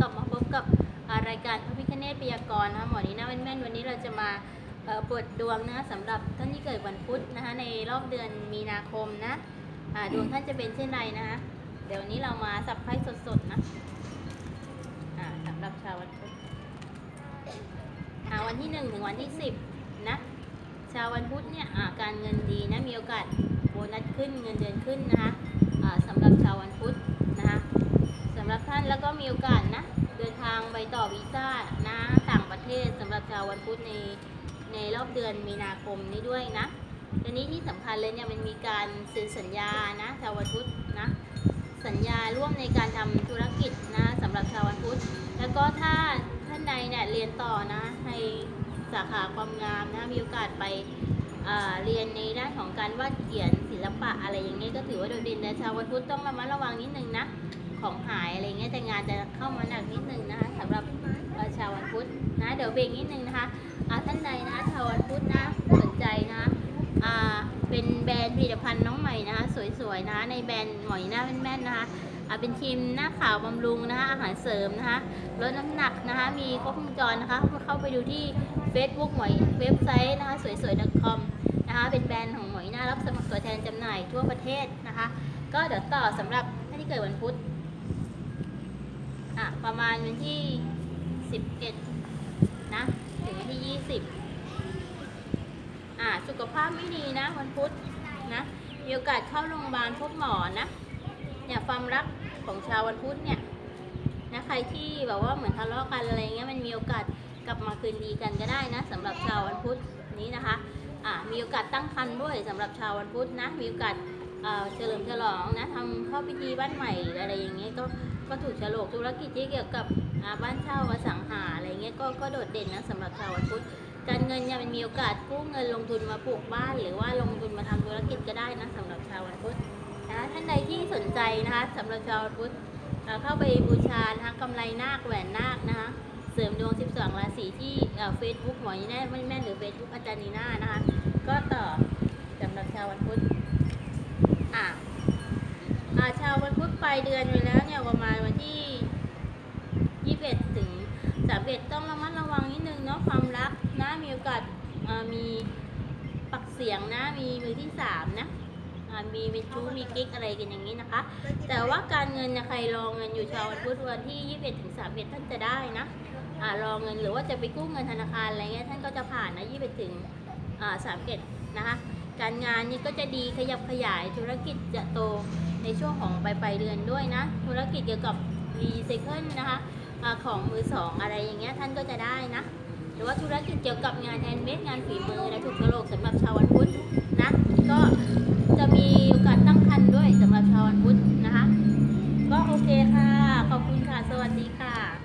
กลับมาพบกับรายการพระพิคเนตพยากรณ์นะคะหมอนี้น่าแม่นๆวันนี้เราจะมาเปิดดวงนะคะสำหรับท่านที่เกิดวันพุธนะคะในรอบเดือนมีนาคมนะดวงท่านจะเป็นเช่นไรนะคะเดี๋ยวนี้เรามาสับไพ่สดๆนะสำหรับชาววันพุธวันที่หนึ่งถึงวันที่สิบนะชาววันพุธเนี่ยการเงินดีนะมีโอกาสโบนัสขึ้นเงินเดือนขึ้นนะคะสำหรับชาววันพุธนะคะ ต่อวีซ่านะต่างประเทศสำหรับชาววันพุธในในรอบเดือนมีนาคมนี้ด้วยนะทีนี้ที่สำคัญเลยเนี่ยมันมีการเซ็นสัญญานะชาววันพุธนะสัญญาร่วมในการทำธุรกิจนะสำหรับชาววันพุธแล้วก็ถ้าท่านใดเนี่ยเรียนต่อนะในสาขาความงามนะมีโอกาสไปเรียนในด้านของการวาดเขียนศิลปะอะไรอย่างเงี้ยก็ถือว่าโดดเด่นนะชาววันพุธต้องระมัดระวังนิดนึงนะ ของหายอะไรเงี้ยแต่งานจะเข้ามาหนักนิดนึงนะคะสำหรับชาววันพุธนะเดี๋ยวเบรกนิดนึงนะคะอ่าท่านใดนะชาววันพุธนะสนใจนะอ่าเป็นแบรนด์ผลิตภัณฑ์น้องใหม่นะคะสวยๆนะในแบรนด์หมอยหน้าแม่นๆนะคะเป็นครีมหน้าขาวบำรุงนะคะอาหารเสริมนะคะลดน้ำหนักนะคะมีครบวงจรนะคะเข้าไปดูที่ Facebook หมอยเว็บไซต์นะคะสวยๆ .com นะคะเป็นแบรนด์ของหมอยหน้ารับสมัครตัวแทนจำหน่ายทั่วประเทศนะคะ ก็เดี๋ยวต่อสำหรับท่านที่เกิดวันพุธ ประมาณวันที่สิบเอ็ดนะ ถึงวันที่ยี่สิบอะสุขภาพไม่ดีนะวันพุธนะ มีโอกาสเข้าโรงพยาบาลพบหมอนะ เนี่ยความรักของชาววันพุธเนี่ยนะใครที่แบบว่าเหมือนทะเลาะกันอะไรเงี้ยมันมีโอกาสกลับมาคืนดีกันก็ได้นะสำหรับชาววันพุธนี้นะคะอะมีโอกาสตั้งครรภ์ด้วยสำหรับชาววันพุธนะ มีโอกาสเอ่อเฉลิมฉลองนะทำเข้าพิธีบ้านใหม่อะไรอย่างเงี้ยก็ ก็ถูกฉลกธุรกิจที่เกี่ยวกับบ้านเช่าอสังหาอะไรเงี้ยก็ก็โดดเด่นนะสำหรับชาววันพุธการเงินเนี่ยมันมีโอกาสกู้เงินลงทุนมาปลูกบ้าน หรือว่าลงทุนมาทำธุรกิจก็ได้นะสำหรับชาววันพุธนะท่านใดที่สนใจนะคะสำหรับชาววันพุธเข้าไปบูชานะคะกำไรนาคแหวนนาคนะคะเสริมดวง 12 ราศีที่เฟซบุ๊กหมอยีแน่ไม่แม่หรือเฟซบุ๊กอาจารย์นีน่านะคะก็ต่อสำหรับชาววันพุธอ่าชาววันพุธปลายเดือนไปแล้ว ประมาณวันที่ 21 ถึง 31 ต้องระมัดระวังนิดนึงเนาะความรักนะมีโอกาสมีปักเสียงนะมีมือที่ 3 นะมีเป็นชู้มีกิ๊กอะไรกันอย่างนี้นะคะ แต่ว่าการเงินนะใครรองเงินอยู่ชาววันพุธวันที่ 21ถึง31 ท่านจะได้นะอ่ารอเงินหรือว่าจะไปกู้เงินธนาคารอะไรเงี้ยท่านก็จะผ่านนะ21ถึงอ่า31 นะคะ การงานนี่ก็จะดีขยับขยายธุรกิจจะโตในช่วงของปลายปลายเดือนด้วยนะ ธุรกิจเกี่ยวกับรีไซเคิลนะคะอาของมือสองอะไรอย่างเงี้ยท่านก็จะได้นะหรือว่าธุรกิจเกี่ยวกับงานแฮนด์เมดงานฝีมือและถูกโลกสำหรับชาววันพุธนะก็จะมีโอกาสตั้งครรภ์ด้วยสำหรับชาววันพุธนะคะ ก็โอเคค่ะ ขอบคุณค่ะ สวัสดีค่ะ